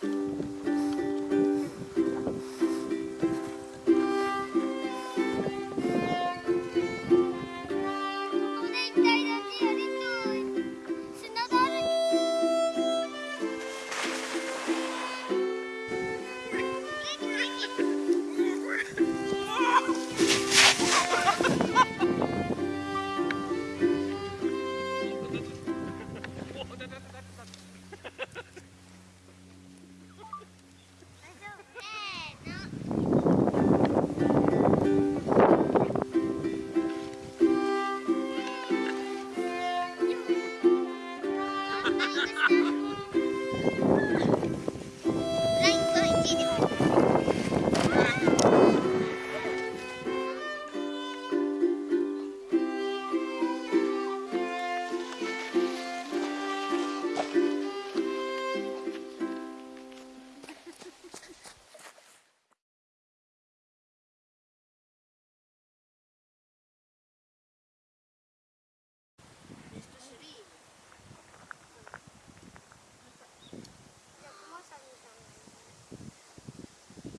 Música Ha ha ha!